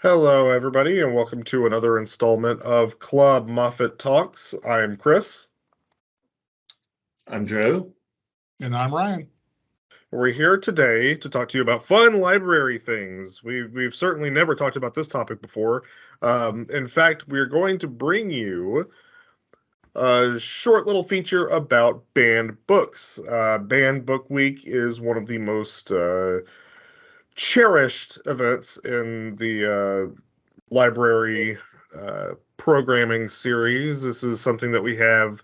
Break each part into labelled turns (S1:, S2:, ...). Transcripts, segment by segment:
S1: Hello, everybody, and welcome to another installment of Club Moffat Talks. I'm Chris.
S2: I'm Joe.
S3: And I'm Ryan.
S1: We're here today to talk to you about fun library things. We, we've certainly never talked about this topic before. Um, in fact, we're going to bring you a short little feature about banned books. Uh, banned Book Week is one of the most uh, cherished events in the uh, library uh, programming series. This is something that we have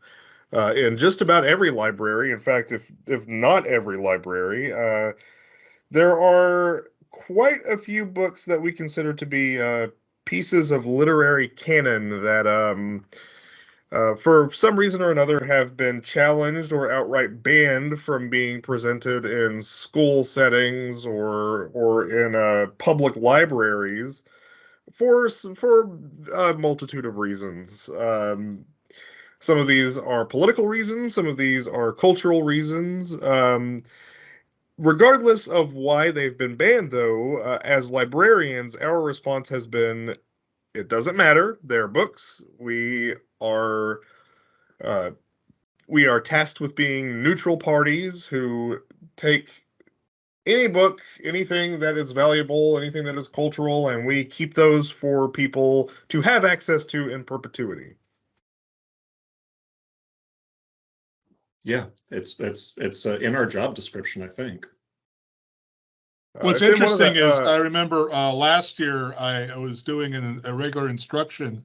S1: uh, in just about every library. In fact, if if not every library, uh, there are quite a few books that we consider to be uh, pieces of literary canon that. Um, uh, for some reason or another, have been challenged or outright banned from being presented in school settings or or in uh, public libraries for for a multitude of reasons. Um, some of these are political reasons. Some of these are cultural reasons. Um, regardless of why they've been banned, though, uh, as librarians, our response has been it doesn't matter. They're books. We are uh, we are tasked with being neutral parties who take any book, anything that is valuable, anything that is cultural, and we keep those for people to have access to in perpetuity.
S2: Yeah, it's it's it's uh, in our job description, I think.
S3: What's uh, interesting the, is uh, I remember uh, last year I, I was doing an, a regular instruction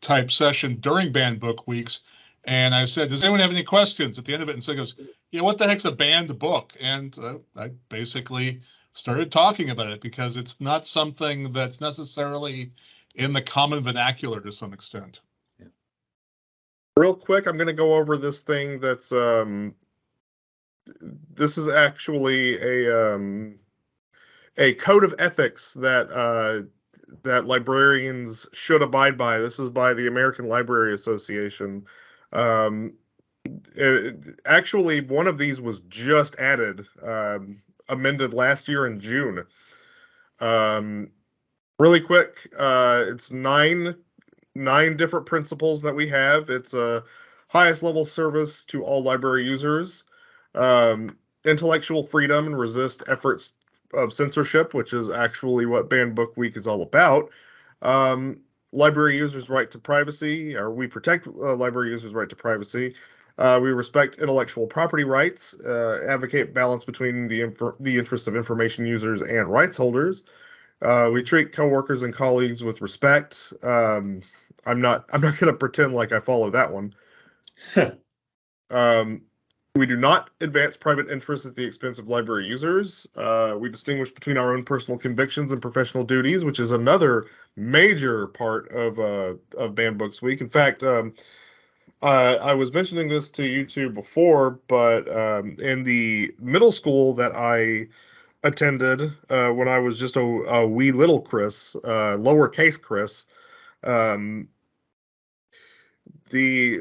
S3: type session during banned book weeks, and I said, "Does anyone have any questions?" At the end of it, and so he goes, "Yeah, what the heck's a banned book?" And uh, I basically started talking about it because it's not something that's necessarily in the common vernacular to some extent.
S1: Real quick, I'm going to go over this thing that's um, this is actually a um, a code of ethics that uh, that librarians should abide by. This is by the American Library Association. Um, it, actually, one of these was just added, um, amended last year in June. Um, really quick, uh, it's nine nine different principles that we have. It's a highest level service to all library users, um, intellectual freedom and resist efforts of censorship, which is actually what Banned Book Week is all about. Um, library users' right to privacy, or we protect uh, library users' right to privacy. Uh, we respect intellectual property rights, uh, advocate balance between the inf- the interests of information users and rights holders. Uh, we treat coworkers and colleagues with respect. Um, I'm not I'm not going to pretend like I follow that one. um, we do not advance private interests at the expense of library users. Uh, we distinguish between our own personal convictions and professional duties, which is another major part of uh, of Banned Books Week. In fact, um, uh, I was mentioning this to you two before, but um, in the middle school that I attended uh, when I was just a, a wee little Chris, uh, lowercase Chris, um, the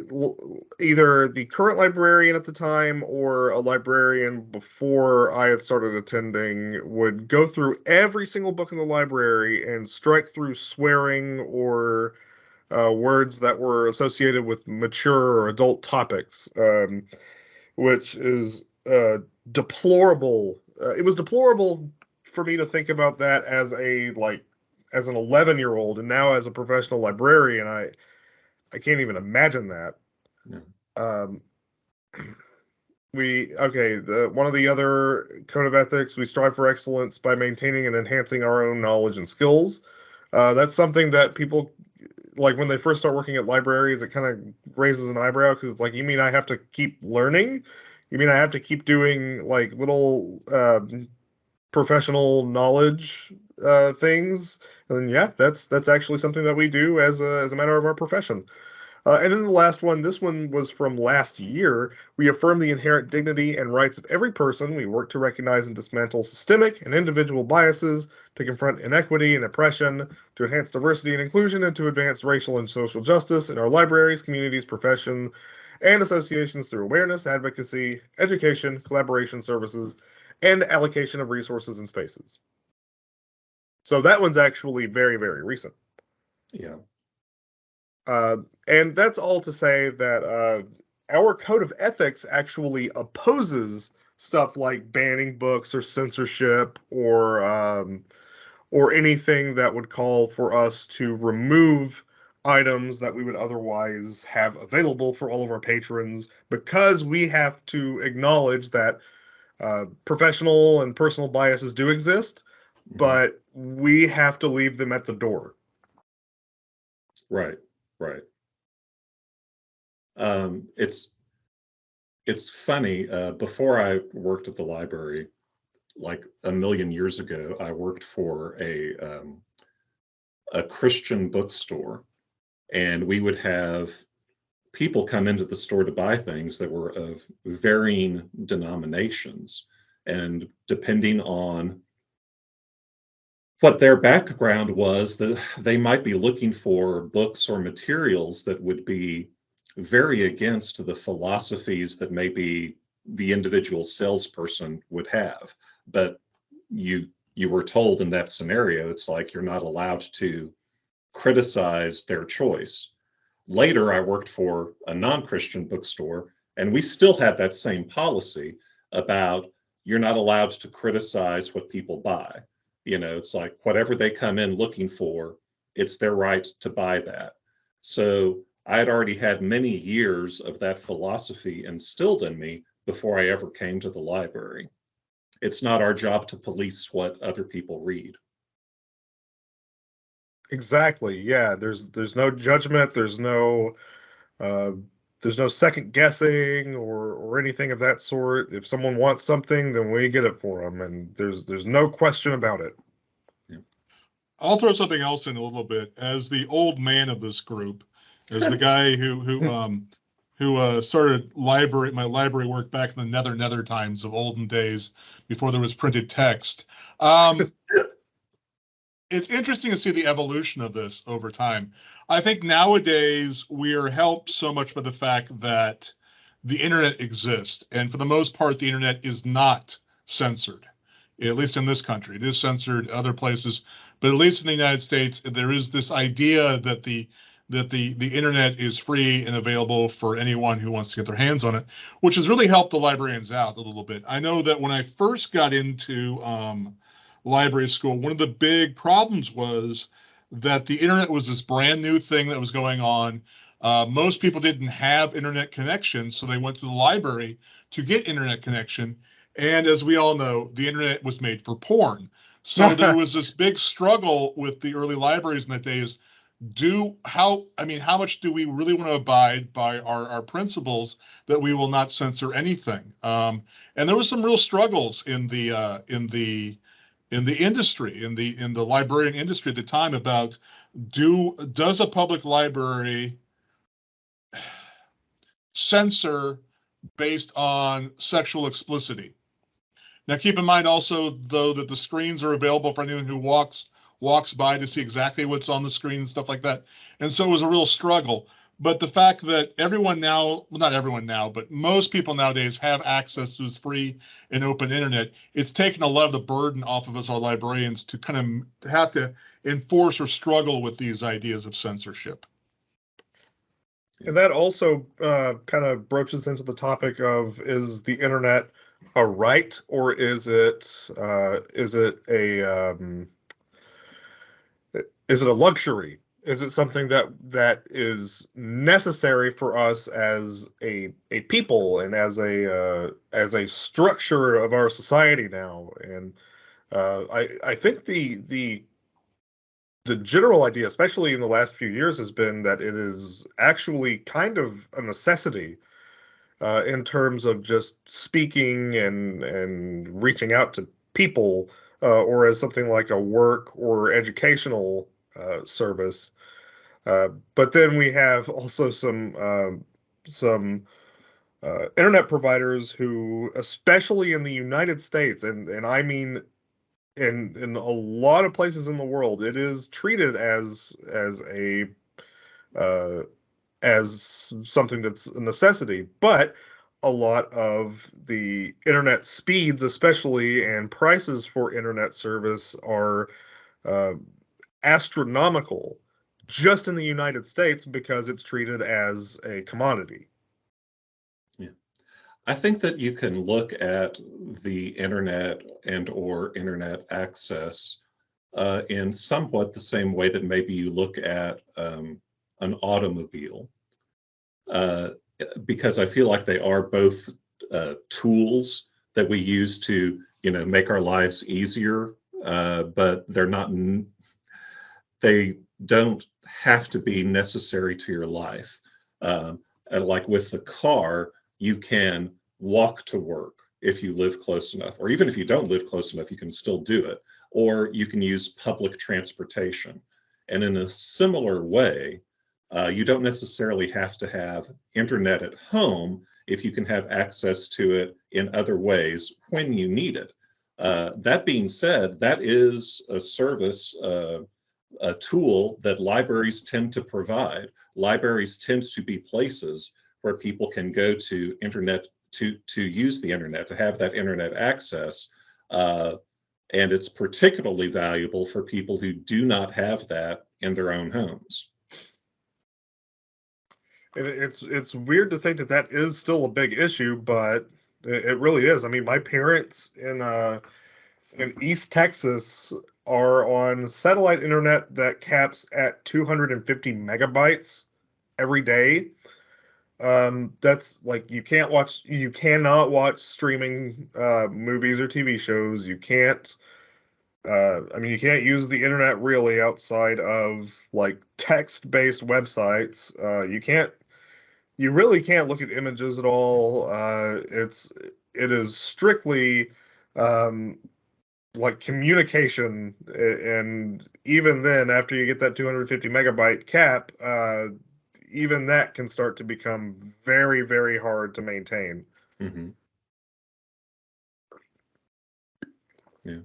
S1: either the current librarian at the time or a librarian before I had started attending would go through every single book in the library and strike through swearing or uh, words that were associated with mature or adult topics, um, which is uh, deplorable. Uh, it was deplorable for me to think about that as a like as an 11 year old and now as a professional librarian i I can't even imagine that. No. Um, we okay. The one of the other code of ethics, we strive for excellence by maintaining and enhancing our own knowledge and skills. Uh, that's something that people like when they first start working at libraries. It kind of raises an eyebrow because it's like, you mean I have to keep learning? You mean I have to keep doing like little uh, professional knowledge uh, things, and yeah, that's that's actually something that we do as a as a matter of our profession. Uh, and then the last one, this one was from last year. We affirm the inherent dignity and rights of every person. We work to recognize and dismantle systemic and individual biases, to confront inequity and oppression, to enhance diversity and inclusion, and to advance racial and social justice in our libraries, communities, profession, and associations through awareness, advocacy, education, collaboration services, and allocation of resources and spaces. So that one's actually very, very recent.
S2: Yeah.
S1: Uh, and that's all to say that uh, our code of ethics actually opposes stuff like banning books or censorship or um, or anything that would call for us to remove items that we would otherwise have available for all of our patrons because we have to acknowledge that uh, professional and personal biases do exist, mm-hmm. but we have to leave them at the door.
S2: Right, right. Um, it's it's funny. Uh, before I worked at the library, like a million years ago, I worked for a um, a Christian bookstore, and we would have people come into the store to buy things that were of varying denominations, and depending on what their background was, that they might be looking for books or materials that would be very against the philosophies that maybe the individual salesperson would have. But you you were told in that scenario, it's like you're not allowed to criticize their choice. Later, I worked for a non-Christian bookstore, and we still had that same policy about you're not allowed to criticize what people buy. You know, it's like whatever they come in looking for, it's their right to buy that. So I had already had many years of that philosophy instilled in me before I ever came to the library. It's not our job to police what other people read.
S1: Exactly. Yeah. There's there's no judgment. There's no uh, there's no second guessing or or anything of that sort. If someone wants something, then we get it for them, and there's there's no question about it. Yeah.
S3: I'll throw something else in a little bit. As the old man of this group, as the guy who who um who uh, started library my library work back in the nether nether times of olden days before there was printed text. Um, it's interesting to see the evolution of this over time. I think nowadays we are helped so much by the fact that the internet exists, and for the most part, the internet is not censored. At least in this country, it is censored other places, but at least in the United States, there is this idea that the that the the internet is free and available for anyone who wants to get their hands on it, which has really helped the librarians out a little bit. I know that when I first got into um, library school, one of the big problems was that the internet was this brand new thing that was going on. Uh, most people didn't have internet connection, so they went to the library to get internet connection. And as we all know, the internet was made for porn. So there was this big struggle with the early libraries in that days do how i mean how much do we really want to abide by our, our principles that we will not censor anything um, and there was some real struggles in the uh, in the in the industry in the in the librarian industry at the time about do does a public library censor based on sexual explicitity now keep in mind also though that the screens are available for anyone who walks walks by to see exactly what's on the screen and stuff like that. And so it was a real struggle. But the fact that everyone now, well, not everyone now, but most people nowadays have access to this free and open internet, it's taken a lot of the burden off of us, our librarians, to kind of have to enforce or struggle with these ideas of censorship.
S1: And that also uh, kind of broaches into the topic of is the internet a right or is it uh, is it a um, is it a luxury? Is it something that that is necessary for us as a a people and as a uh, as a structure of our society now? And uh, I I think the the the general idea, especially in the last few years, has been that it is actually kind of a necessity uh, in terms of just speaking and and reaching out to people, uh, or as something like a work or educational uh, service. Uh, but then we have also some um, some uh, internet providers who, especially in the United States, and and I mean in in a lot of places in the world, it is treated as as a uh, as something that's a necessity. But a lot of the internet speeds, especially and prices for internet service, are uh, astronomical just in the United States because it's treated as a commodity.
S2: Yeah. I think that you can look at the internet and or internet access uh, in somewhat the same way that maybe you look at um, an automobile, uh, because I feel like they are both uh, tools that we use to, you know, make our lives easier, uh, but they're not. They don't have to be necessary to your life. Um, like with the car, you can walk to work if you live close enough, or even if you don't live close enough, you can still do it. Or you can use public transportation. And in a similar way, uh, you don't necessarily have to have internet at home if you can have access to it in other ways when you need it. Uh, that being said, that is a service uh, a tool that libraries tend to provide. Libraries tend to be places where people can go to internet to to use the internet to have that internet access uh, and it's particularly valuable for people who do not have that in their own homes
S1: it's it's weird to think that that is still a big issue but it, really is i mean my parents in uh in east texas are on satellite internet that caps at 250 megabytes every day. Um, that's like you can't watch, you cannot watch streaming uh, movies or TV shows. You can't. Uh, I mean, you can't use the internet really outside of like text-based websites. Uh, you can't. You really can't look at images at all. Uh, it's it is strictly um, like communication and even then after you get that 250 megabyte cap uh, even that can start to become very very hard to maintain.
S2: Mm-hmm. yeah.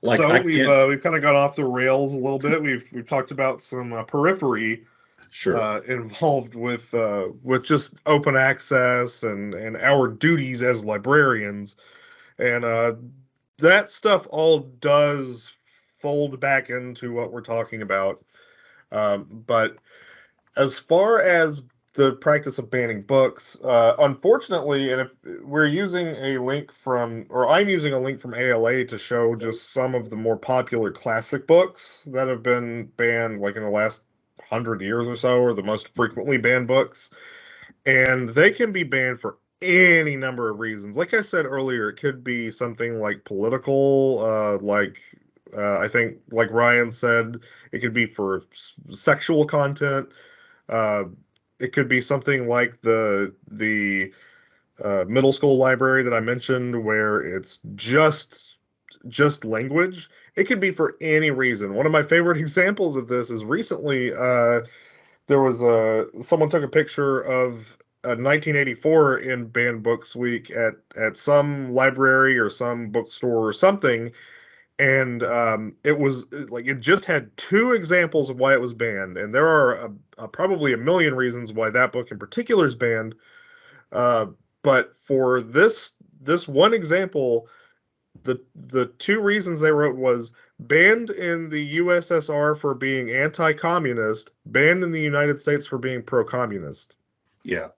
S1: Like so we've uh, we've kind of gone off the rails a little bit. We've we've talked about some uh, periphery
S2: sure.
S1: uh, involved with uh, with just open access and and our duties as librarians and uh, that stuff all does fold back into what we're talking about. Um, but as far as the practice of banning books, uh, unfortunately, and if we're using a link from, or I'm using a link from ALA to show just some of the more popular classic books that have been banned, like in the last hundred years or so, or the most frequently banned books, and they can be banned for any number of reasons. Like I said earlier, it could be something like political, uh, like uh, I think, like Ryan said, it could be for s- sexual content. Uh, it could be something like the the uh, middle school library that I mentioned, where it's just just language. It could be for any reason. One of my favorite examples of this is recently uh, there was a someone took a picture of 1984 in Banned Books Week at at some library or some bookstore or something, and um, it was like it just had two examples of why it was banned, and there are a, a, probably a million reasons why that book in particular is banned. Uh, but for this this one example, the the two reasons they wrote was banned in the USSR for being anti-communist, banned in the United States for being pro-communist.
S2: Yeah.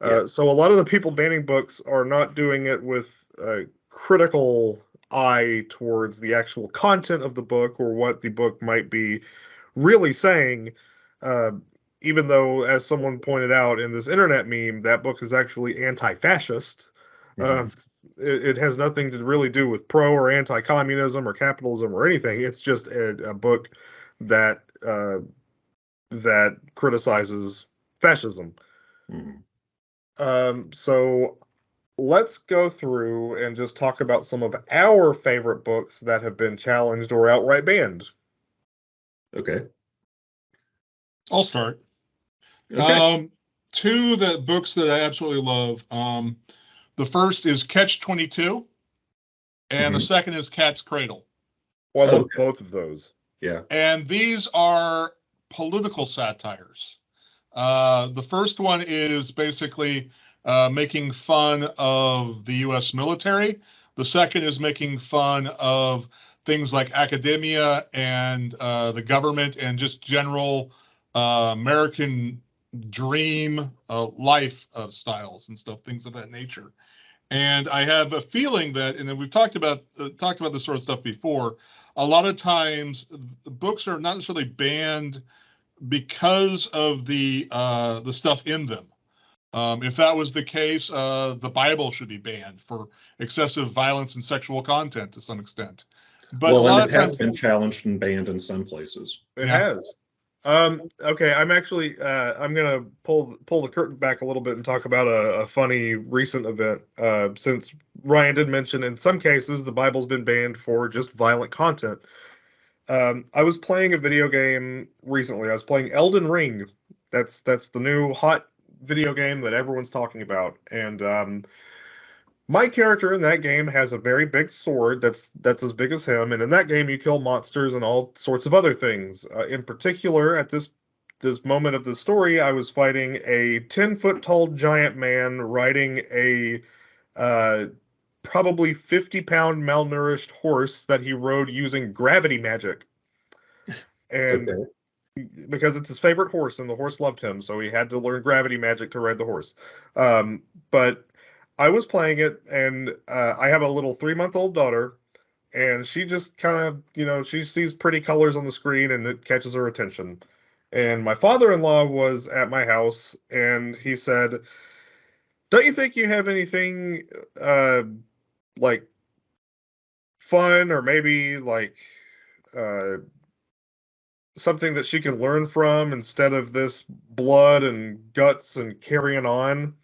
S1: Uh, so a lot of the people banning books are not doing it with a critical eye towards the actual content of the book or what the book might be really saying. Uh, even though, as someone pointed out in this internet meme, that book is actually anti-fascist. Mm-hmm. Uh, it, it, has nothing to really do with pro or anti-communism or capitalism or anything. It's just a, a book that uh, that criticizes fascism. Mm-hmm. Um, so let's go through and just talk about some of our favorite books that have been challenged or outright banned.
S2: Okay.
S3: I'll start. Okay. Um, two the books that I absolutely love. Um, the first is Catch Twenty Two, and mm-hmm. the second is Cat's Cradle.
S1: Well, I love okay. both of those.
S2: Yeah.
S3: And these are political satires. Uh, the first one is basically uh, making fun of the U.S. military. The second is making fun of things like academia and uh, the government and just general uh, American dream uh, life styles and stuff, things of that nature. And I have a feeling that, and then we've talked about talked about this sort of stuff before. A lot of times, books are not necessarily banned because of the uh, the stuff in them. Um, if that was the case, uh, the Bible should be banned for excessive violence and sexual content to some extent.
S2: But well, and it of times, has been challenged and banned in some places.
S1: It yeah. has. Um, okay, I'm actually uh, I'm gonna pull pull the curtain back a little bit and talk about a, a funny recent event. Uh, since Ryan did mention in some cases the Bible's been banned for just violent content. Um, I was playing a video game recently. I was playing Elden Ring. That's that's the new hot video game that everyone's talking about, and um, my character in that game has a very big sword that's that's as big as him, and in that game you kill monsters and all sorts of other things. Uh, in particular, at this this moment of the story, I was fighting a ten foot tall giant man riding a uh, probably fifty pound malnourished horse that he rode using gravity magic, and. Okay. Because it's his favorite horse, and the horse loved him, so he had to learn gravity magic to ride the horse. Um, but I was playing it, and uh, I have a little three month old daughter, and she just kind of, you know, she sees pretty colors on the screen and it catches her attention. And my father in law was at my house, and he said, Don't you think you have anything uh, like fun or maybe like uh, something that she can learn from instead of this blood and guts and carrying on?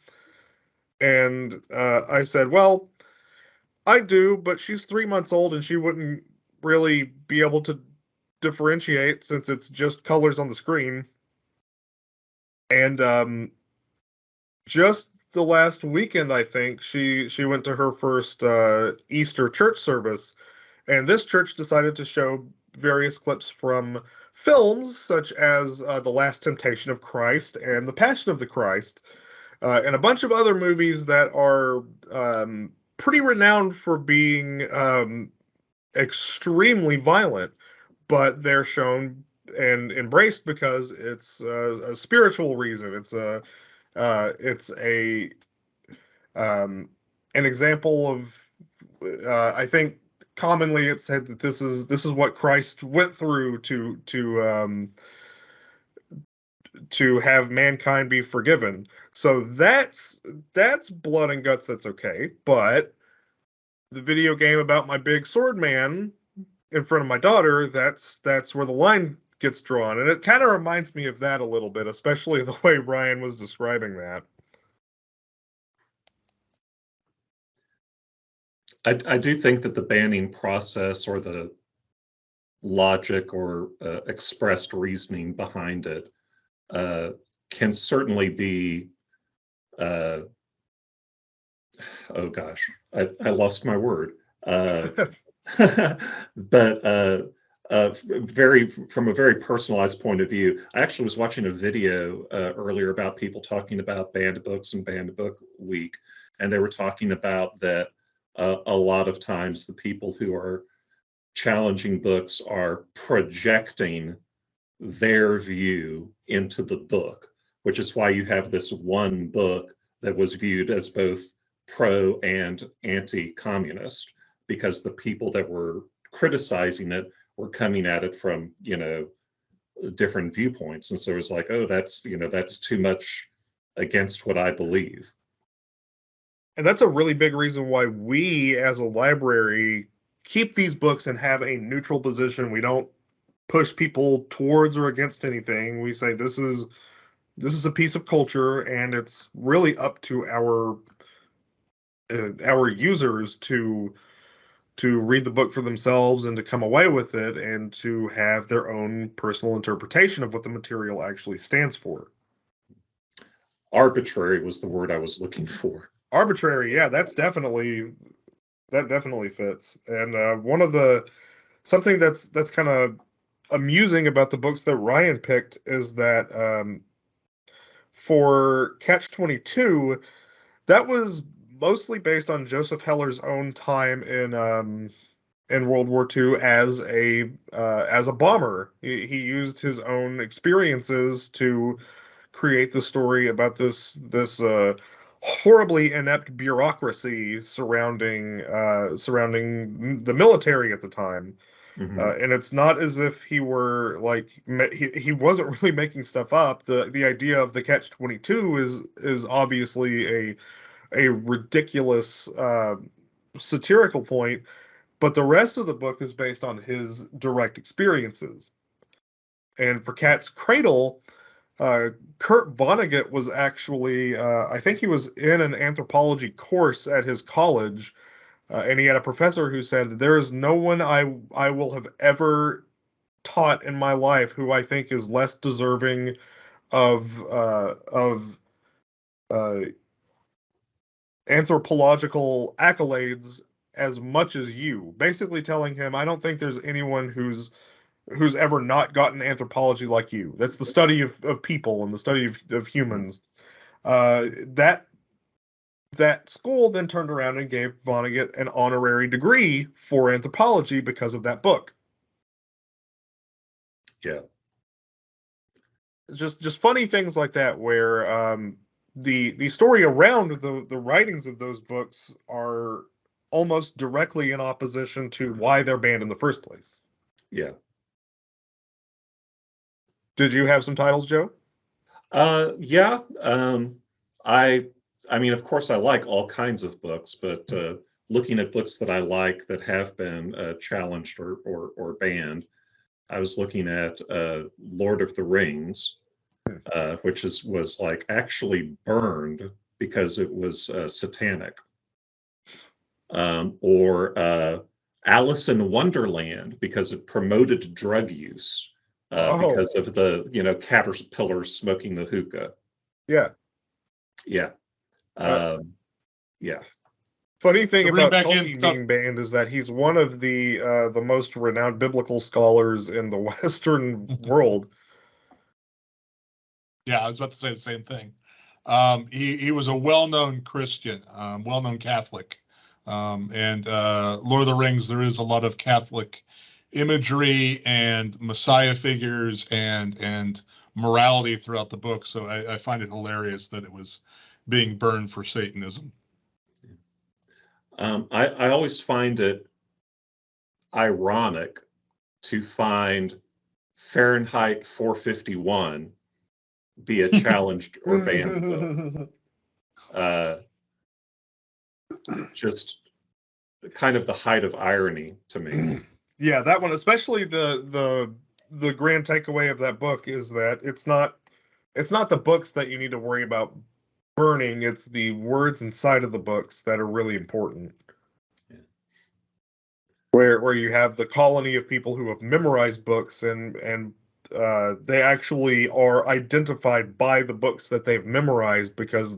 S1: And uh, I said, Well, I do, but she's three months old and she wouldn't really be able to differentiate since it's just colors on the screen. And um, just the last weekend, I think she she went to her first uh, Easter church service, and this church decided to show various clips from films such as uh, The Last Temptation of Christ and The Passion of the Christ, uh, and a bunch of other movies that are um, pretty renowned for being um, extremely violent, but they're shown and embraced because it's a, a spiritual reason. It's a uh, it's a um, an example of uh, I think commonly it's said that this is this is what Christ went through to to um, to have mankind be forgiven. So that's that's blood and guts. That's okay. But the video game about my big sword man in front of my daughter, that's that's where the line gets drawn, and it kind of reminds me of that a little bit, especially the way Ryan was describing that.
S2: I, I do think that the banning process or the logic or uh, expressed reasoning behind it uh, can certainly be uh, oh gosh, I, I lost my word. Uh, but uh, very from a very personalized point of view, I actually was watching a video uh, earlier about people talking about banned books and banned book week, and they were talking about that uh, a lot of times the people who are challenging books are projecting their view into the book which is why you have this one book that was viewed as both pro and anti-communist because the people that were criticizing it were coming at it from you know different viewpoints. And so it was like oh that's you know that's too much against what i believe.
S1: And that's a really big reason why we as a library keep these books and have a neutral position. We don't push people towards or against anything. We say this is this is a piece of culture and it's really up to our uh, our users to to read the book for themselves and to come away with it and to have their own personal interpretation of what the material actually stands for.
S2: Arbitrary was the word i was looking for.
S1: Arbitrary yeah that's definitely that definitely fits. And uh, one of the something that's that's kind of amusing about the books that ryan picked is that um, for Catch 22, that was mostly based on Joseph Heller's own time in um, in World War II as a uh, as a bomber. He, he used his own experiences to create the story about this this uh, horribly inept bureaucracy surrounding uh, surrounding the military at the time. Mm-hmm. Uh, and it's not as if he were like he, he wasn't really making stuff up. The the idea of the catch twenty two is is obviously a a ridiculous uh, satirical point, but the rest of the book is based on his direct experiences. And for Cat's Cradle, uh, Kurt Vonnegut was actually, uh, I think he was in an anthropology course at his college, uh, and he had a professor who said, "There is no one I I will have ever taught in my life who I think is less deserving of uh, of uh, anthropological accolades as much as you." Basically, telling him, "I don't think there's anyone who's." who's ever not gotten anthropology like you. That's the study of, of people and the study of, of humans. Uh, that that school then turned around and gave Vonnegut an honorary degree for anthropology because of that book.
S2: Yeah.
S1: Just just funny things like that where um, the the story around the the writings of those books are almost directly in opposition to why they're banned in the first place.
S2: Yeah.
S1: Did you have some titles, Joe?
S2: Uh, yeah. Um, I, I mean, of course, I like all kinds of books, but uh, looking at books that I like that have been uh, challenged or, or, or banned, I was looking at uh, Lord of the Rings. Uh, which is was like actually burned because it was uh, satanic, um, or uh, Alice in Wonderland because it promoted drug use uh, oh. because of the you know caterpillars smoking the hookah.
S1: Yeah.
S2: Yeah. Uh, um, yeah.
S1: Funny thing about Tolkien being banned is that he's one of the uh, the most renowned biblical scholars in the Western world.
S3: Yeah, I was about to say the same thing. Um, he he was a well-known Christian, um, well-known Catholic, um, and uh, Lord of the Rings. There is a lot of Catholic imagery and messiah figures and and morality throughout the book. So I, I find it hilarious that it was being burned for Satanism.
S2: Um, I, I always find it ironic to find Fahrenheit 451 be a challenged or banned uh, just kind of the height of irony to me.
S1: yeah, that one, especially the the the grand takeaway of that book is that it's not it's not the books that you need to worry about burning. It's the words inside of the books that are really important. Yeah. Where where you have the colony of people who have memorized books and and uh, they actually are identified by the books that they've memorized because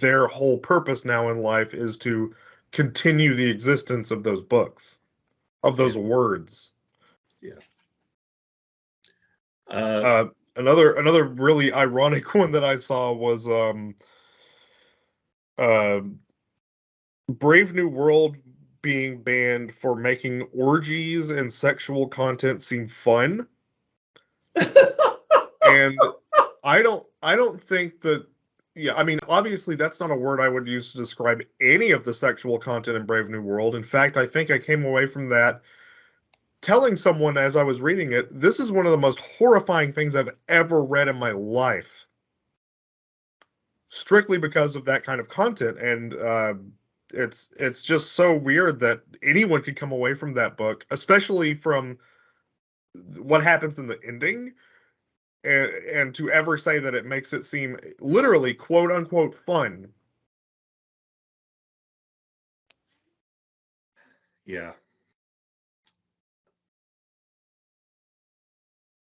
S1: their whole purpose now in life is to continue the existence of those books of those yeah. words.
S2: Yeah.
S1: Uh, uh, another another really ironic one that I saw was um, uh, Brave New World being banned for making orgies and sexual content seem fun. And I don't I don't think that yeah, I mean, obviously, that's not a word I would use to describe any of the sexual content in Brave New World. In fact, I think I came away from that telling someone as I was reading it, this is one of the most horrifying things I've ever read in my life. Strictly because of that kind of content, and uh, it's it's just so weird that anyone could come away from that book, especially from what happens in the ending and and to ever say that it makes it seem literally quote unquote fun.
S2: Yeah.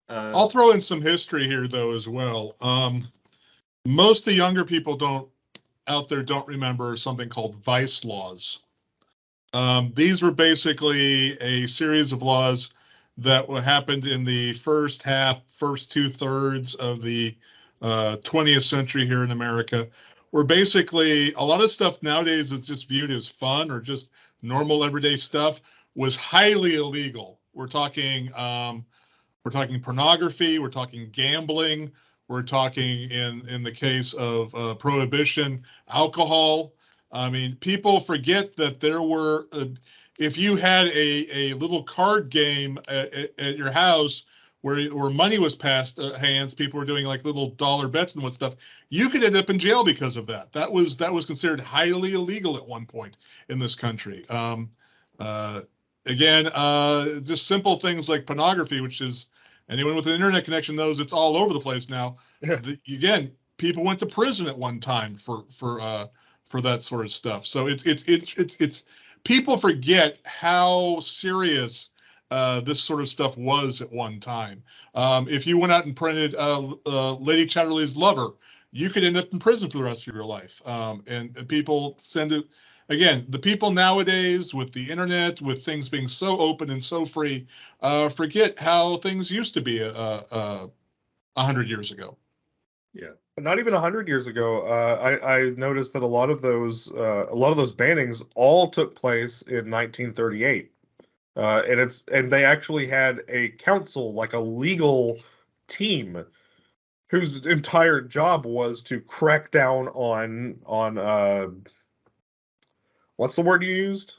S3: Uh, I'll throw in some history here though as well. Um, most of the younger people don't out there don't remember something called vice laws. Um, these were basically a series of laws that what happened in the first half, first two thirds of the uh, 20th century here in America, where basically a lot of stuff nowadays is just viewed as fun or just normal everyday stuff was highly illegal. We're talking um, we're talking pornography, we're talking gambling, we're talking in in the case of uh, prohibition, alcohol. I mean, people forget that there were uh, if you had a a little card game at, at your house where where money was passed uh, hands, people were doing like little dollar bets and what stuff. You could end up in jail because of that. That was that was considered highly illegal at one point in this country. Um, uh, again, uh, just simple things like pornography, which is anyone with an internet connection knows it's all over the place now. the, again, people went to prison at one time for for uh, for that sort of stuff. So it's it's it's it's it's people forget how serious uh, this sort of stuff was at one time. Um, if you went out and printed uh, uh, Lady Chatterley's Lover, you could end up in prison for the rest of your life. Um, and, people send it. Again, the people nowadays with the internet, with things being so open and so free, uh, forget how things used to be a, a, a hundred years ago.
S2: Yeah
S1: not even 100 years ago uh, I, I, noticed that a lot of those uh, a lot of those bannings all took place in 1938 uh, and it's and they actually had a council, like a legal team, whose entire job was to crack down on on uh, what's the word you used?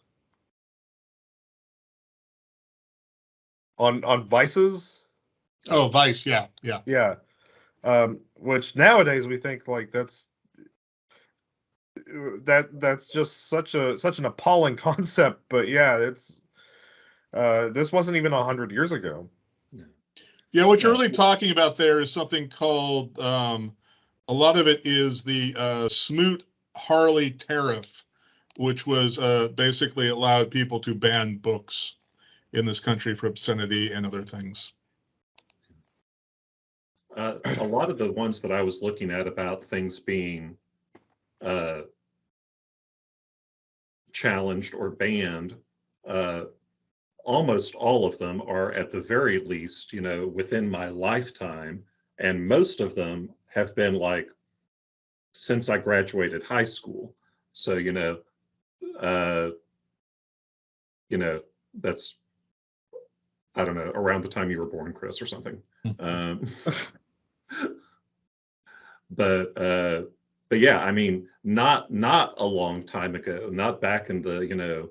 S1: On on vices.
S3: Oh, vice, yeah, yeah,
S1: yeah. Um, which nowadays we think like that's that that's just such a such an appalling concept but yeah it's uh, this wasn't even a hundred years ago.
S3: Yeah, what you're really talking about there is something called. Um, a lot of it is the uh, Smoot Hawley tariff, which was uh, basically allowed people to ban books in this country for obscenity and other things.
S2: Uh, a lot of the ones that I was looking at about things being uh, challenged or banned uh, almost all of them are at the very least, you know, within my lifetime. And most of them have been like since I graduated high school. So, you know, uh, you know, that's, I don't know, around the time you were born, Chris, or something. um, but, uh, but yeah, I mean, not not a long time ago, not back in the you know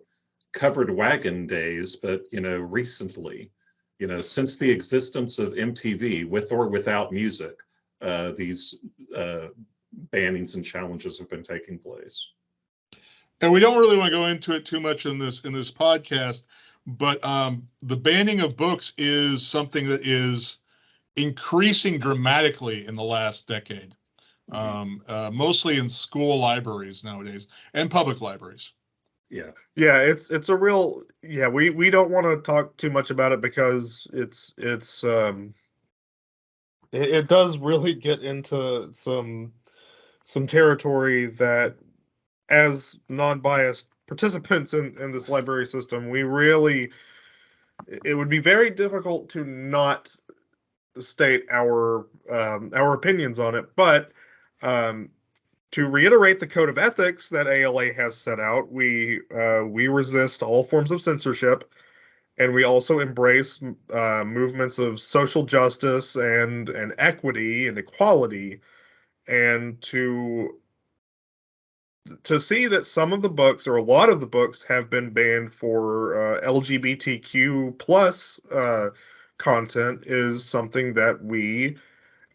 S2: covered wagon days, but you know, recently, you know, since the existence of MTV, with or without music, uh, these uh, bannings and challenges have been taking place.
S3: And we don't really want to go into it too much in this in this podcast, but um, the banning of books is something that is increasing dramatically in the last decade, mm-hmm. um, uh, mostly in school libraries nowadays and public libraries
S2: yeah
S1: yeah it's it's a real yeah we we don't want to talk too much about it because it's it's um it, it does really get into some some territory that as non-biased participants in in this library system we really it would be very difficult to not state our um, our opinions on it but um, to reiterate the code of ethics that ALA has set out, we uh, we resist all forms of censorship, and we also embrace uh, movements of social justice and and equity and equality, and to to see that some of the books or a lot of the books have been banned for uh, LGBTQ plus uh, content is something that we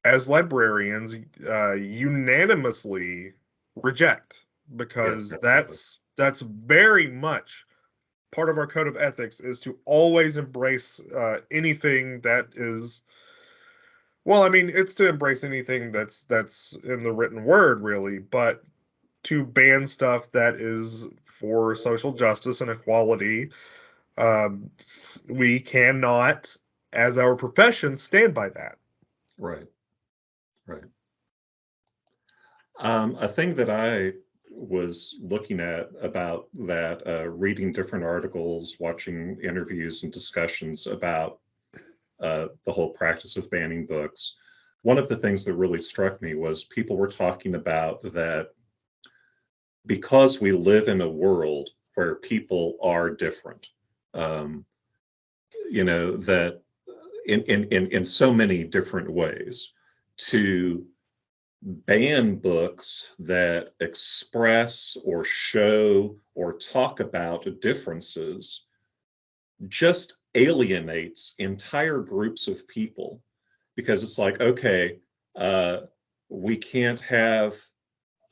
S1: as librarians uh, unanimously reject because that's that's very much part of our code of ethics is to always embrace uh, anything that is well i mean it's to embrace anything that's that's in the written word really but to ban stuff that is for social justice and equality um, we cannot as our profession stand by that
S2: right Right. Um, a thing that I was looking at about that, uh, reading different articles, watching interviews and discussions about uh, the whole practice of banning books. One of the things that really struck me was people were talking about that because we live in a world where people are different, um, you know, that in, in, in, in so many different ways to ban books that express or show or talk about differences just alienates entire groups of people because it's like, okay, uh, we can't have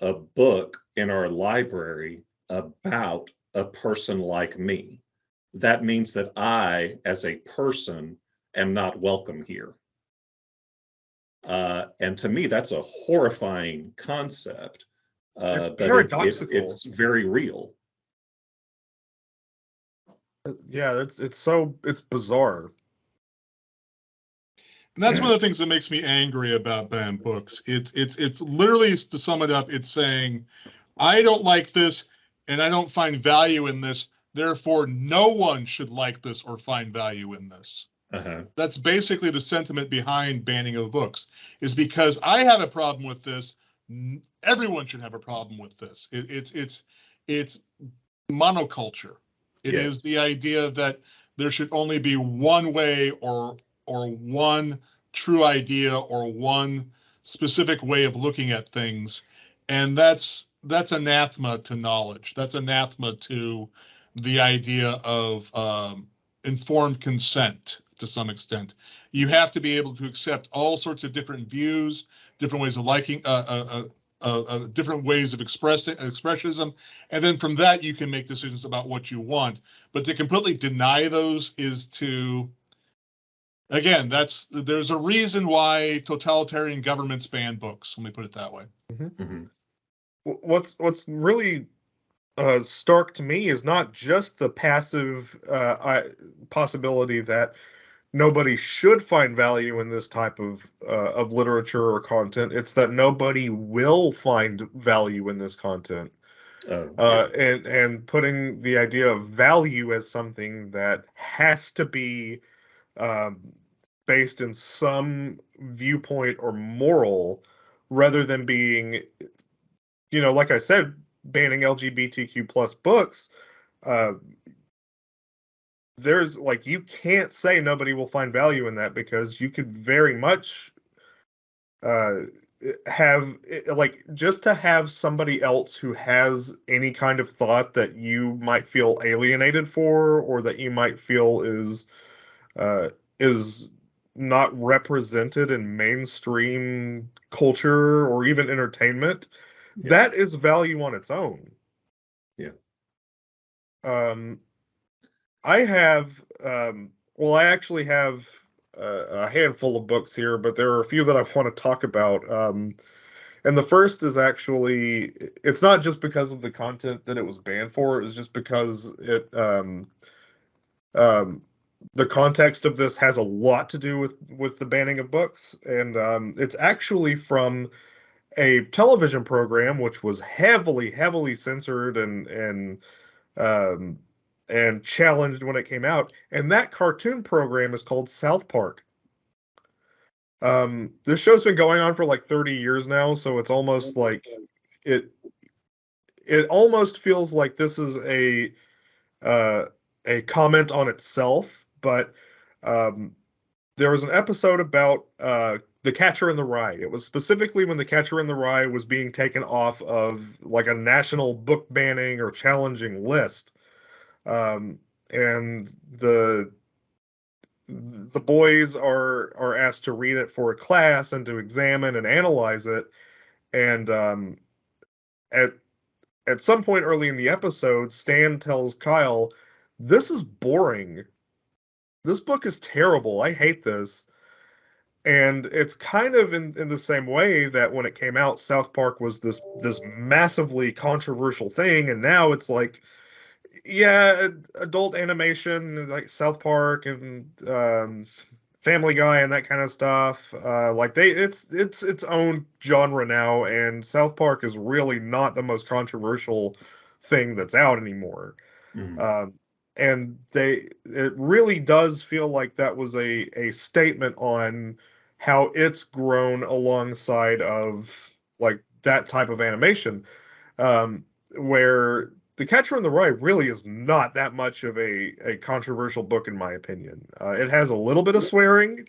S2: a book in our library about a person like me. That means that I, as a person, am not welcome here. Uh, and to me, that's a horrifying concept.
S1: Uh, it's paradoxical.
S2: It, it, it's very real.
S1: Uh, yeah, it's it's so it's bizarre.
S3: And that's one of the things that makes me angry about banned books. It's it's it's literally to sum it up, it's saying, I don't like this and I don't find value in this. Therefore, no one should like this or find value in this. Uh-huh. That's basically the sentiment behind banning of books. Is because I have a problem with this. Everyone should have a problem with this. It, it's it's it's monoculture. It yes. is the idea that there should only be one way or or one true idea or one specific way of looking at things, and that's that's anathema to knowledge. That's anathema to the idea of um, informed consent to some extent. You have to be able to accept all sorts of different views, different ways of liking, uh, uh, uh, uh, different ways of expressing expressionism, and then from that you can make decisions about what you want. But to completely deny those is to, again, that's there's a reason why totalitarian governments ban books. Let me put it that way. Mm-hmm. Mm-hmm.
S1: What's what's really uh, stark to me is not just the passive uh, possibility that nobody should find value in this type of uh, of literature or content. It's that nobody will find value in this content. Oh, uh, and and putting the idea of value as something that has to be um, based in some viewpoint or moral, rather than being, you know, like I said, banning LGBTQ plus books. Uh, there's like you can't say nobody will find value in that because you could very much uh have like just to have somebody else who has any kind of thought that you might feel alienated for or that you might feel is uh is not represented in mainstream culture or even entertainment yeah. that is value on its own
S2: yeah
S1: um I have, um, well, I actually have a, a, handful of books here, but there are a few that I want to talk about. Um, and the first is actually, it's not just because of the content that it was banned for, it's just because it, um, um, the context of this has a lot to do with with the banning of books, and um, it's actually from a television program which was heavily, heavily censored and and um, and challenged when it came out. And that cartoon program is called South Park. Um, this show's been going on for like 30 years now, so it's almost like it it almost feels like this is a uh, a comment on itself. But um, there was an episode about uh, the Catcher in the Rye. It was specifically when the Catcher in the Rye was being taken off of like a national book banning or challenging list um, and the the boys are are asked to read it for a class and to examine and analyze it. And um, at at some point early in the episode stan tells kyle this is boring. This book is terrible. I hate this. And it's kind of in, in the same way that when it came out south park was this this massively controversial thing. And now it's like yeah, adult animation like South Park and um, Family Guy and that kind of stuff. Uh, like they, it's it's its own genre now, and South Park is really not the most controversial thing that's out anymore. Mm-hmm. Um, and they, it really does feel like that was a a statement on how it's grown alongside of like that type of animation, um, where The Catcher in the Rye really is not that much of a, a controversial book, in my opinion. Uh, it has a little bit of swearing,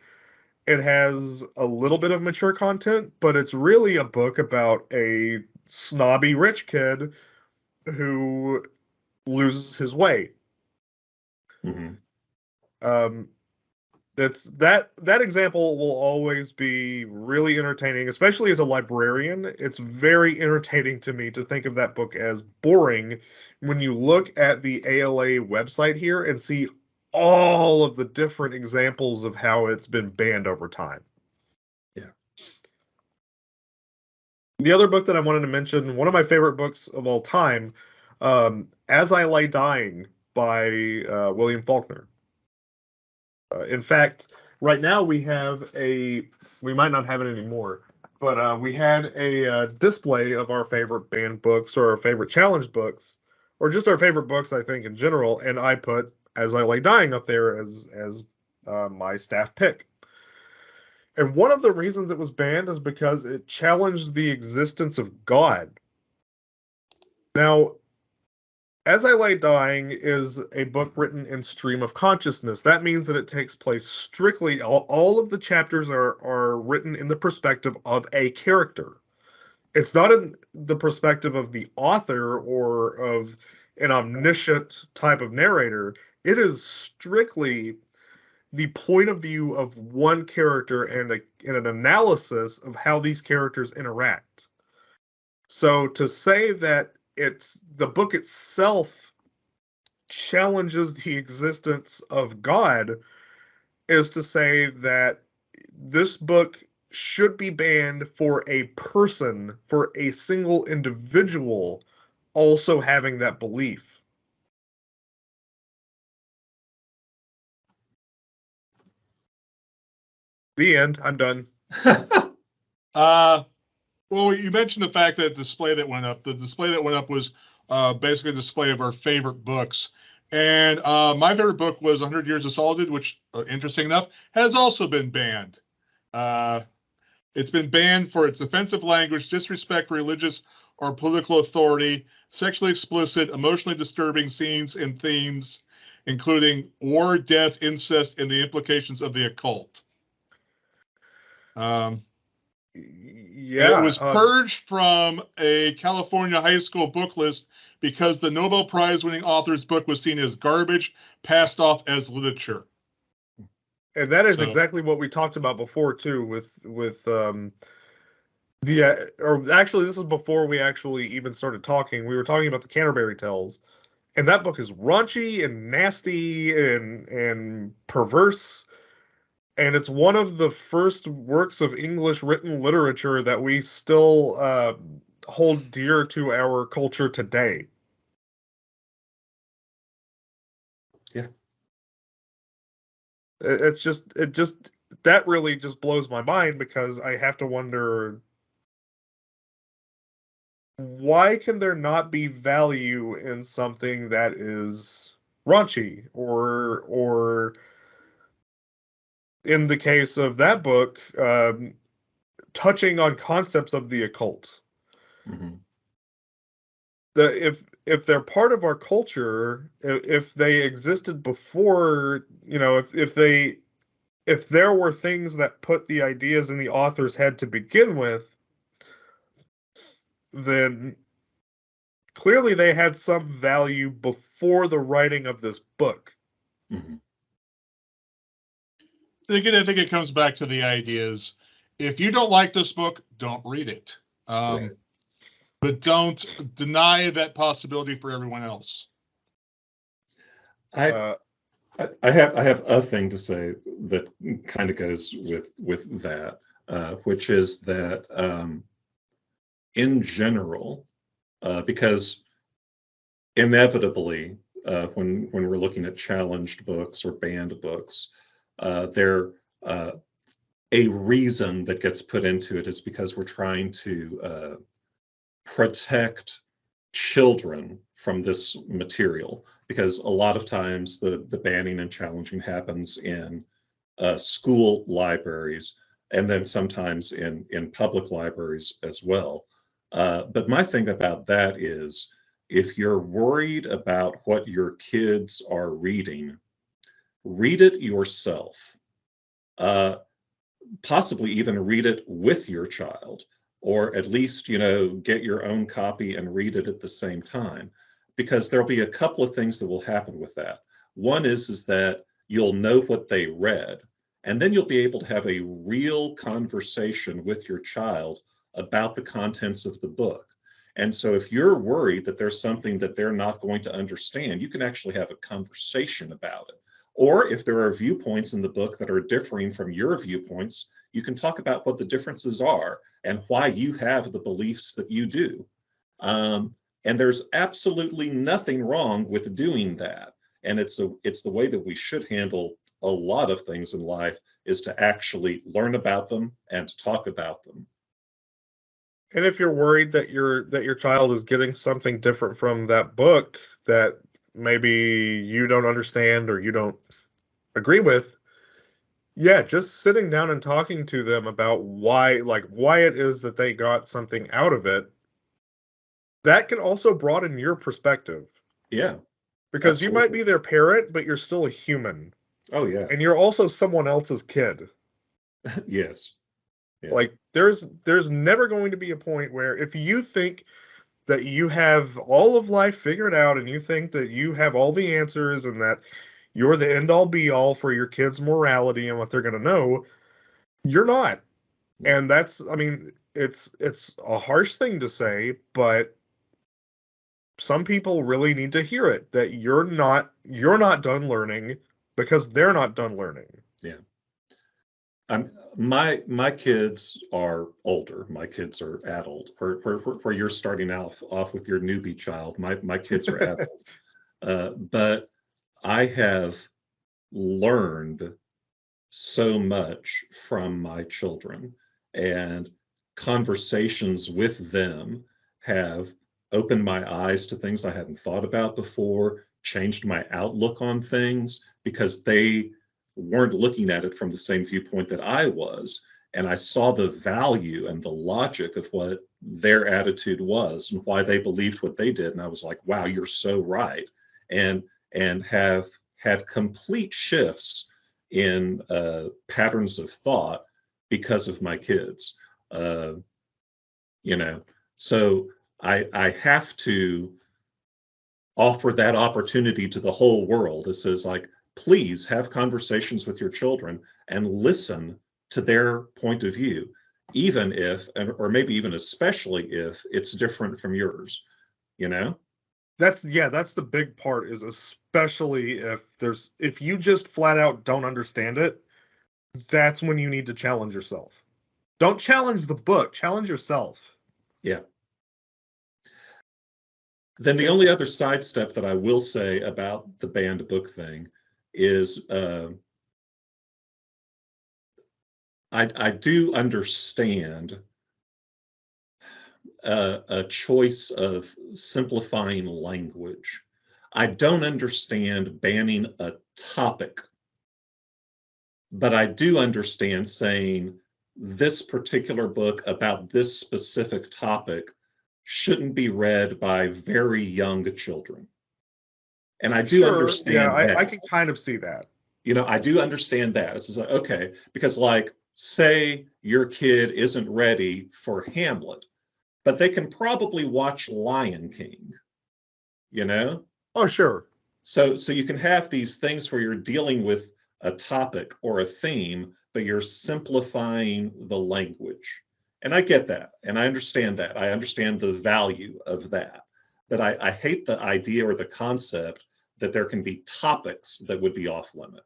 S1: it has a little bit of mature content, but it's really a book about a snobby rich kid who loses his way. Mm-hmm. Um, that's that that example will always be really entertaining, especially as a librarian. It's very entertaining to me to think of that book as boring when you look at the ALA website here and see all of the different examples of how it's been banned over time.
S2: Yeah.
S1: The other book that I wanted to mention, one of my favorite books of all time, um, As I Lay Dying by uh, William Faulkner. Uh, in fact, right now we have a, we might not have it anymore, but uh, we had a uh, display of our favorite banned books or our favorite challenge books, or just our favorite books, I think, in general. And I put as I lay dying up there as as uh, my staff pick. And one of the reasons it was banned is because it challenged the existence of God. Now, As I Lay Dying is a book written in stream of consciousness. That means that it takes place strictly, all, all of the chapters are, are written in the perspective of a character. It's not in the perspective of the author or of an omniscient type of narrator it is strictly the point of view of one character and, a, and an analysis of how these characters interact. So to say that it's the book itself challenges the existence of God is to say that this book should be banned for a person, for a single individual also having that belief. The end. I'm done.
S3: uh, well, you mentioned the fact that display that went up. The display that went up was uh, basically a display of our favorite books. And uh, my favorite book was 100 Years of Solitude, which, uh, interesting enough, has also been banned. Uh, it's been banned for its offensive language, disrespect for religious or political authority, sexually explicit, emotionally disturbing scenes and themes, including war, death, incest, and the implications of the occult. Um, yeah, it was uh, purged from a California high school book list because the Nobel Prize winning author's book was seen as garbage, passed off as literature.
S1: And that is so. exactly what we talked about before too, with with um, the uh, or actually this is before we actually even started talking. We were talking about the Canterbury Tales, and that book is raunchy and nasty and and perverse and it's one of the first works of English written literature that we still uh, hold dear to our culture today.
S2: Yeah.
S1: It's just, it just, that really just blows my mind because I have to wonder why can there not be value in something that is raunchy or, or, in the case of that book, um, touching on concepts of the occult. Mm-hmm. The if if they're part of our culture, if they existed before, you know, if if they if there were things that put the ideas in the author's head to begin with, then clearly they had some value before the writing of this book. Mm-hmm
S3: again, I think it comes back to the ideas. If you don't like this book, don't read it. Um, right. But don't deny that possibility for everyone else.
S2: I, uh, I have I have a thing to say that kind of goes with with that, uh, which is that um, in general, uh, because inevitably uh, when when we're looking at challenged books or banned books, uh, they're uh, a reason that gets put into it is because we're trying to uh, protect children from this material. Because a lot of times the the banning and challenging happens in uh, school libraries and then sometimes in in public libraries as well. Uh, but my thing about that is if you're worried about what your kids are reading, read it yourself. Uh, possibly even read it with your child, or at least, you know, get your own copy and read it at the same time, because there'll be a couple of things that will happen with that. One is, is that you'll know what they read, and then you'll be able to have a real conversation with your child about the contents of the book. And so if you're worried that there's something that they're not going to understand, you can actually have a conversation about it. Or if there are viewpoints in the book that are differing from your viewpoints, you can talk about what the differences are and why you have the beliefs that you do. Um, and there's absolutely nothing wrong with doing that. And it's a it's the way that we should handle a lot of things in life is to actually learn about them and talk about them.
S1: And if you're worried that your that your child is getting something different from that book that maybe you don't understand or you don't agree with, yeah, just sitting down and talking to them about why like why it is that they got something out of it that can also broaden your perspective.
S2: Yeah.
S1: Because absolutely. you might be their parent, but you're still a human.
S2: Oh yeah.
S1: And you're also someone else's kid.
S2: yes.
S1: Yeah. Like there's there's never going to be a point where if you think that you have all of life figured out and you think that you have all the answers and that you're the end all be all for your kids' morality and what they're going to know, you're not. And that's I mean, it's it's a harsh thing to say, but some people really need to hear it that you're not you're not done learning because they're not done learning.
S2: Yeah. I'm my my kids are older. My kids are adult. Where where, where you're starting off off with your newbie child. My my kids are adult. uh, but I have learned so much from my children, and conversations with them have opened my eyes to things I hadn't thought about before, changed my outlook on things because they weren't looking at it from the same viewpoint that I was. And I saw the value and the logic of what their attitude was and why they believed what they did. And I was like, wow, you're so right. And and have had complete shifts in uh, patterns of thought because of my kids. Uh, you know, so I I have to offer that opportunity to the whole world. It says like, please have conversations with your children and listen to their point of view, even if, or maybe even especially if it's different from yours, you know?
S1: That's yeah, that's the big part is especially if there's if you just flat out don't understand it, that's when you need to challenge yourself. Don't challenge the book, challenge yourself.
S2: Yeah. Then the only other sidestep that I will say about the banned book thing is uh, I, I do understand a, a choice of simplifying language. I don't understand banning a topic, but I do understand saying this particular book about this specific topic shouldn't be read by very young children. And I do sure, understand. Yeah,
S1: I, I, can kind of see that.
S2: You know, I do understand that. It's like, okay, because like, say your kid isn't ready for Hamlet, but they can probably watch Lion King. You know?
S1: Oh, sure.
S2: So, so you can have these things where you're dealing with a topic or a theme, but you're simplifying the language. And I get that, and I understand that. I understand the value of that. But I, I hate the idea or the concept that there can be topics that would be off limit.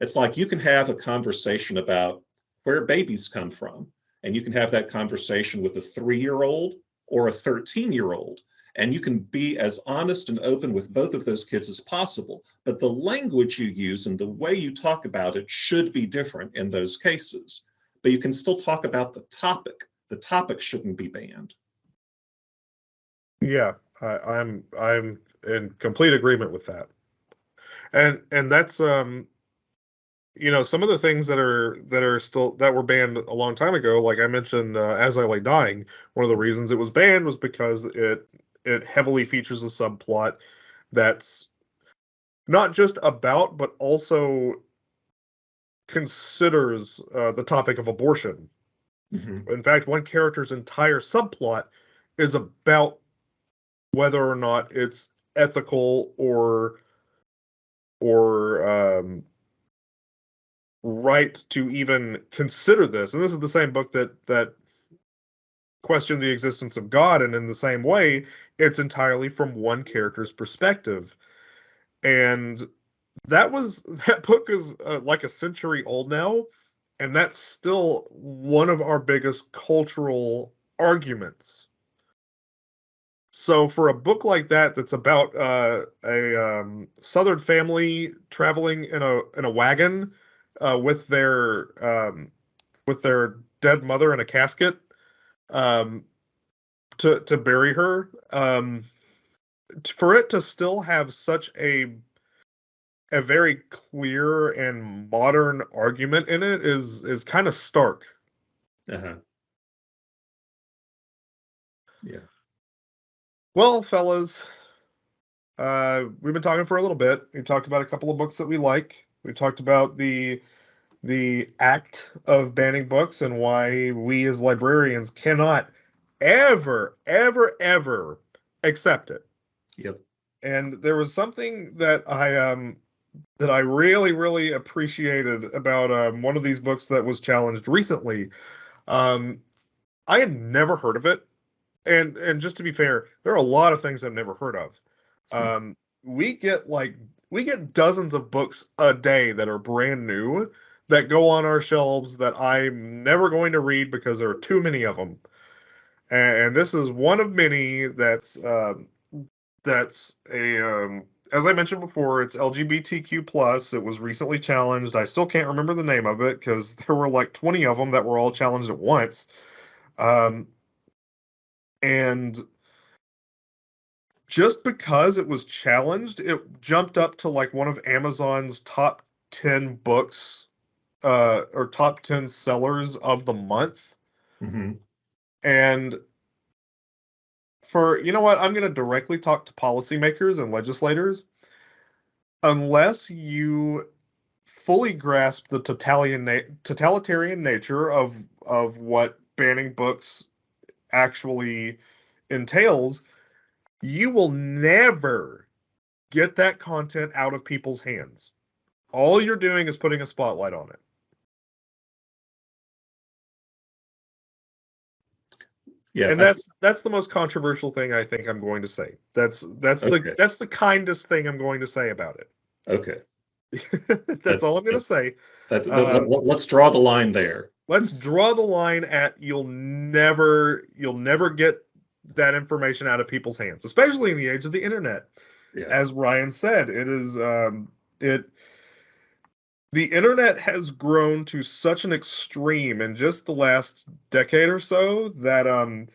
S2: It's like you can have a conversation about where babies come from, and you can have that conversation with a three year old or a 13 year old. And you can be as honest and open with both of those kids as possible. But the language you use and the way you talk about it should be different in those cases. But you can still talk about the topic. The topic shouldn't be banned.
S1: Yeah, I, I'm I'm in complete agreement with that. And and that's um you know some of the things that are that are still that were banned a long time ago like i mentioned uh, as i lay dying one of the reasons it was banned was because it it heavily features a subplot that's not just about, but also considers uh, the topic of abortion. Mm-hmm. In fact, one character's entire subplot is about whether or not it's ethical or or um, right to even consider this. And this is the same book that that questioned the existence of God, and in the same way, it's entirely from one character's perspective. And that was that book is uh, like a century old now, and that's still one of our biggest cultural arguments. So for a book like that, that's about uh, a um, Southern family traveling in a in a wagon uh, with their um, with their dead mother in a casket um, to to bury her, um, for it to still have such a a very clear and modern argument in it is is kind of stark.
S2: Uh-huh. Yeah.
S1: Well, fellas, uh, we've been talking for a little bit. We've talked about a couple of books that we like. We've talked about the the act of banning books and why we as librarians cannot ever, ever, ever accept it.
S2: Yep.
S1: And there was something that I um that I really, really appreciated about um, one of these books that was challenged recently. Um, I had never heard of it and and just to be fair, there are a lot of things I've never heard of. Hmm. Um, we get like we get dozens of books a day that are brand new that go on our shelves that I'm never going to read because there are too many of them. And, and this is one of many that's uh, that's a um, as I mentioned before, it's LGBTQ plus. It was recently challenged. I still can't remember the name of it because there were like 20 of them that were all challenged at once. Um, and just because it was challenged, it jumped up to like one of Amazon's top 10 books uh, or top 10 sellers of the month.
S2: Mm-hmm.
S1: And for, you know what, I'm going to directly talk to policymakers and legislators. Unless you fully grasp the totalitarian, na- totalitarian nature of of what banning books actually entails, you will never get that content out of people's hands. All you're doing is putting a spotlight on it. Yeah, and that's that's the most controversial thing I think I'm going to say. That's that's okay. the that's the kindest thing I'm going to say about it.
S2: Okay.
S1: that's, that's, all I'm going to say.
S2: That's uh, let's draw the line there
S1: let's draw the line at you'll never you'll never get that information out of people's hands, especially in the age of the internet. Yeah. As Ryan said, it is um, it the internet has grown to such an extreme in just the last decade or so that um,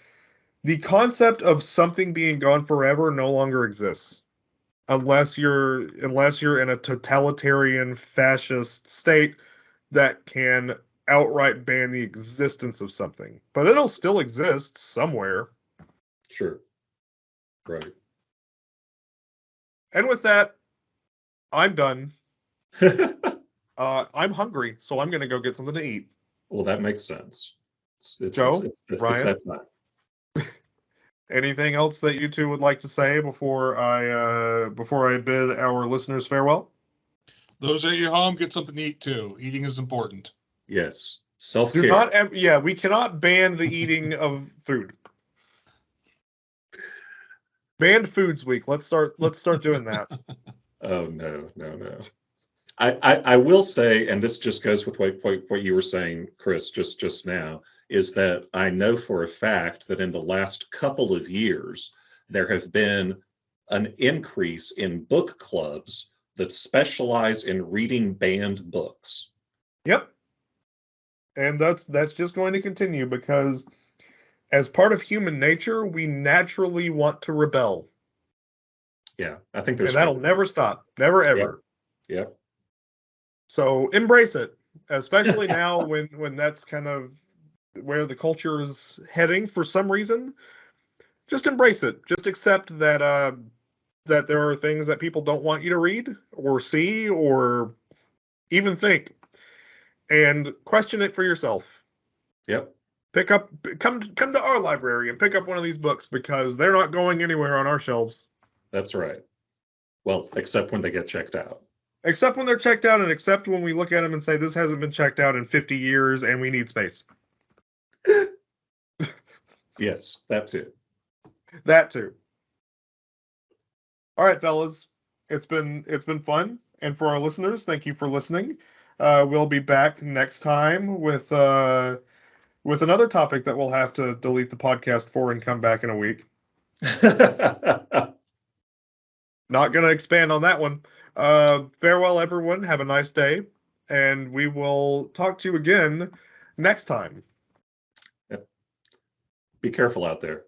S1: the concept of something being gone forever no longer exists unless you're unless you're in a totalitarian fascist state that can outright ban the existence of something, but it'll still exist somewhere.
S2: Sure. Right.
S1: And with that, I'm done. uh, I'm hungry, so I'm going to go get something to eat.
S2: Well, that makes sense.
S1: It's, it's, Joe, it's, it's, Ryan, anything else that you two would like to say before I uh, before I bid our listeners farewell?
S3: Those at your home get something to eat too. Eating is important.
S2: Yes. Self care.
S1: Do not. Yeah, we cannot ban the eating of food. Banned Foods Week. Let's start. Let's start doing that.
S2: oh no, no, no. I, I, I will say, and this just goes with what, what what you were saying, Chris, just just now, is that I know for a fact that in the last couple of years there have been an increase in book clubs that specialize in reading banned books.
S1: Yep and that's that's just going to continue because as part of human nature we naturally want to rebel.
S2: Yeah i think there's
S1: and that'll never stop never ever.
S2: Yeah, yeah.
S1: so embrace it especially now when when that's kind of where the culture is heading for some reason. Just embrace it. Just accept that uh, that there are things that people don't want you to read or see or even think, and question it for yourself.
S2: Yep.
S1: Pick up, come come to our library and pick up one of these books because they're not going anywhere on our shelves.
S2: That's right. Well, except when they get checked out.
S1: Except when they're checked out, and except when we look at them and say this hasn't been checked out in 50 years and we need space.
S2: yes, that too.
S1: That too. All right, fellas. It's been it's been fun. And for our listeners, thank you for listening. Uh, we'll be back next time with uh, with another topic that we'll have to delete the podcast for and come back in a week. Not going to expand on that one. Uh, farewell, everyone. Have a nice day, and we will talk to you again next time.
S2: Yep. Be careful out there.